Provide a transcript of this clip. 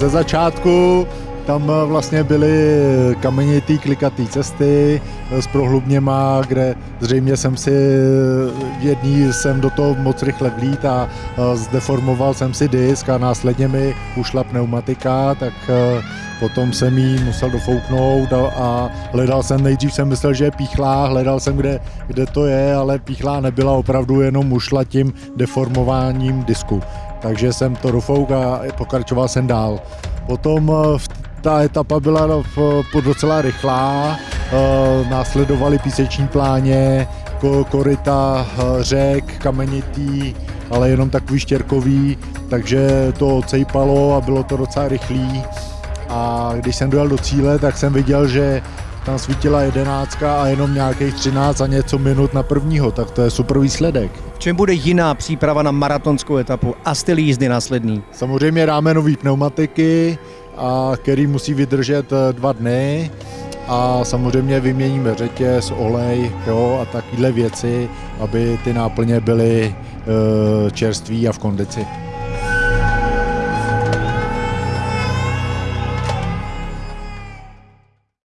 ze začátku tam vlastně byly kamenitý klikatý cesty s prohlubněma, kde zřejmě jsem si v jedný jsem do toho moc rychle vlít a zdeformoval jsem si disk a následně mi ušla pneumatika, tak potom jsem jí musel dofouknout a, a hledal jsem, nejdřív jsem myslel, že je píchlá, hledal jsem, kde, kde to je, ale píchlá nebyla, opravdu jenom ušla tím deformováním disku. Takže jsem to dofouk a pokračoval jsem dál. Potom v ta etapa byla docela rychlá, eh, následovaly píseční pláně, korita eh, řek, kamenitý, ale jenom takový štěrkový, takže to ocejpalo a bylo to docela rychlý. A když jsem dojel do cíle, tak jsem viděl, že tam svítila jedenáctka a jenom nějakých 13 a něco minut na prvního, tak to je super výsledek. V čem bude jiná příprava na maratonskou etapu a styl jízdy následný? Samozřejmě dáme nový pneumatiky, a který musí vydržet eh, dva dny a samozřejmě vyměníme řetěz, olej jo, a takovéhle věci, aby ty náplně byly e, čerství a v kondici.